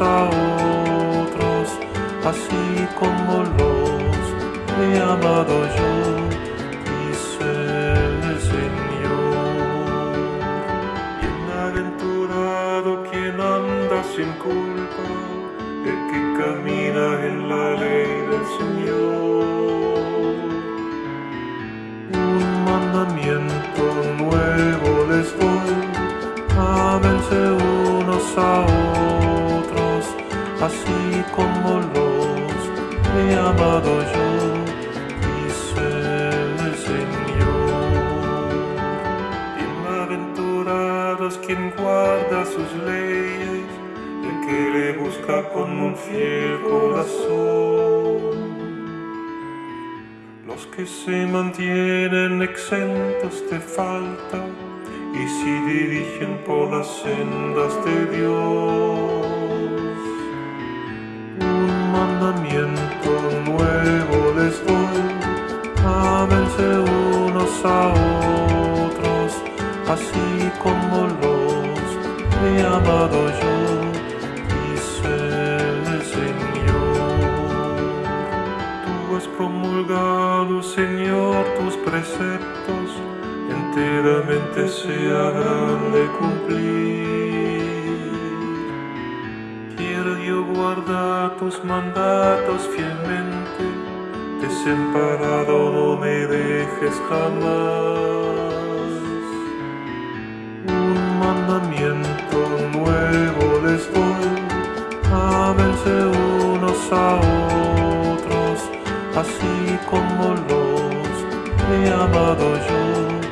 a otros, así como los he amado yo, dice el Señor. Bienaventurado quien anda sin culpa, el que camina en la ley del Señor. Así como los he amado yo, dice el Señor. Bienaventurados quien guarda sus leyes, el que le busca con un fiel corazón. Los que se mantienen exentos de falta y se dirigen por las sendas de Dios. Unos a otros, así como los he amado yo, dice el Señor. Tú has promulgado, Señor, tus preceptos, enteramente se habrán de cumplir. Quiero yo guardar tus mandatos fielmente, desamparado no me dejes jamás. Un mandamiento nuevo les doy, ámense unos a otros, así como los he amado yo.